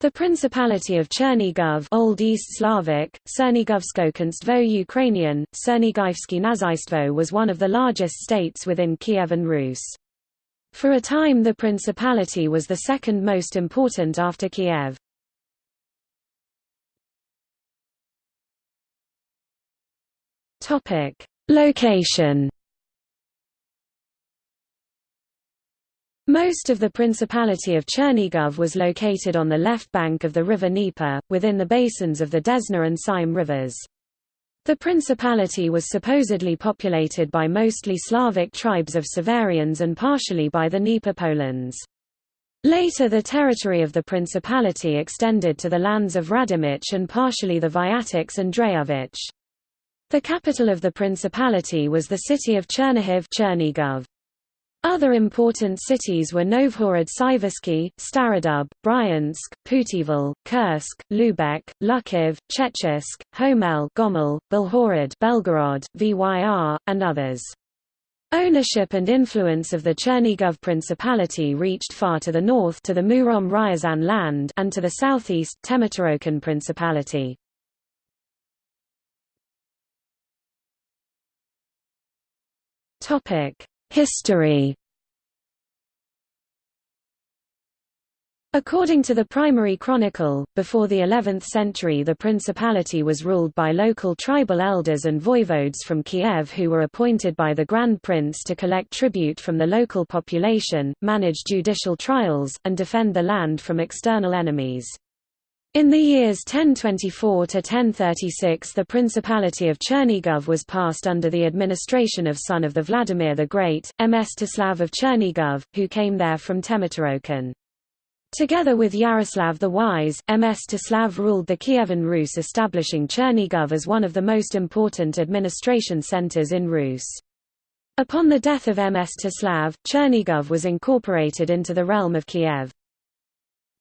The Principality of Chernigov Old East Slavic, Ukrainian, Nazaistvo was one of the largest states within Kievan Rus. For a time the principality was the second most important after Kiev. Location Most of the Principality of Chernigov was located on the left bank of the river Dnieper, within the basins of the Desna and Seym rivers. The principality was supposedly populated by mostly Slavic tribes of Severians and partially by the Dnieper Polans. Later the territory of the principality extended to the lands of Radimich and partially the Viatics and Dreyovich. The capital of the principality was the city of Chernihiv Chernigov. Other important cities were Novhorod Siversky, Starodub, Bryansk, Putyvl, Kursk, Lubeck, Lukhiv, Chechisk, Homel Gomel, Belhorod Belgorod, Vyr, and others. Ownership and influence of the Chernigov Principality reached far to the north to the Murom Ryazan land and to the southeast Tmutarakan Principality. Topic: History According to the primary chronicle, before the 11th century the principality was ruled by local tribal elders and voivodes from Kiev who were appointed by the Grand Prince to collect tribute from the local population, manage judicial trials, and defend the land from external enemies. In the years 1024 to 1036 the Principality of Chernigov was passed under the administration of son of the Vladimir the Great, Mstislav of Chernigov, who came there from Tmutarakan. Together with Yaroslav the Wise, Mstislav ruled the Kievan Rus establishing Chernigov as one of the most important administration centers in Rus. Upon the death of Mstislav, Chernigov was incorporated into the realm of Kiev.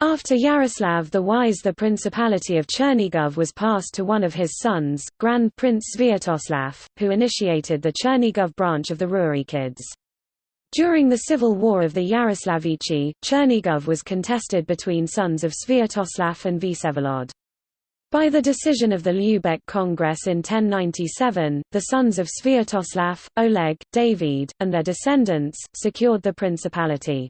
After Yaroslav the Wise the Principality of Chernigov was passed to one of his sons, Grand Prince Sviatoslav, who initiated the Chernigov branch of the Rurikids. During the civil war of the Yaroslavichi, Chernigov was contested between sons of Sviatoslav and Vsevolod. By the decision of the Lubeck Congress in 1097, the sons of Sviatoslav, Oleg, David, and their descendants, secured the principality.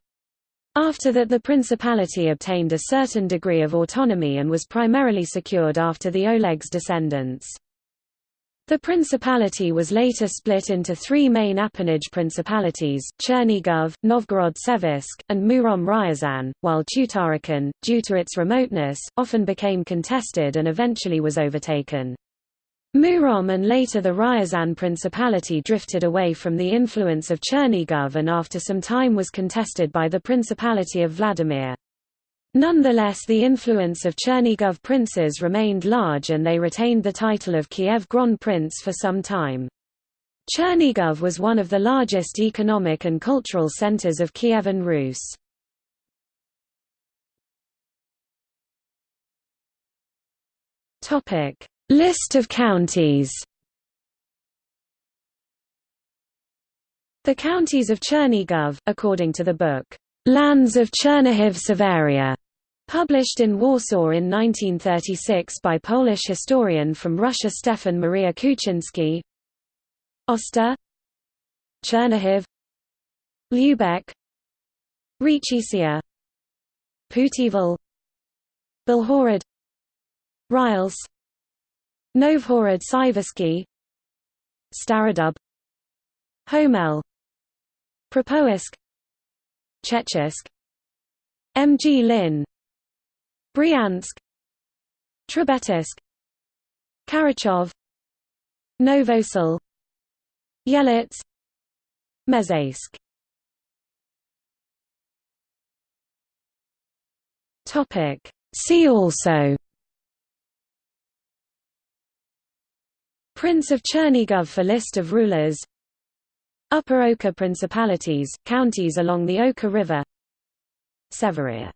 After that the principality obtained a certain degree of autonomy and was primarily secured after the Oleg's descendants. The principality was later split into three main appanage principalities, Chernigov, Novgorod-Seversk, and Murom Ryazan, while Tmutarakan, due to its remoteness, often became contested and eventually was overtaken. Murom and later the Ryazan Principality drifted away from the influence of Chernigov and after some time was contested by the Principality of Vladimir. Nonetheless the influence of Chernigov princes remained large and they retained the title of Kiev Grand Prince for some time. Chernigov was one of the largest economic and cultural centers of Kievan Rus. Topic: List of counties. The counties of Chernigov, according to the book, Lands of Chernihiv Severia, published in Warsaw in 1936 by Polish historian from Russia Stefan Maria Kuczynski. Oster Chernihiv Lubeck Ricicia Putyvl Belhorod Ryals Novhorod Siversky Starodub Homel Propoisk Chechisk Mglin Bryansk Trebetisk Karachov Novosil Yelets Mezaysk Topic. See also Prince of Chernigov for list of rulers. Upper Oka Principalities, counties along the Oka River. Severia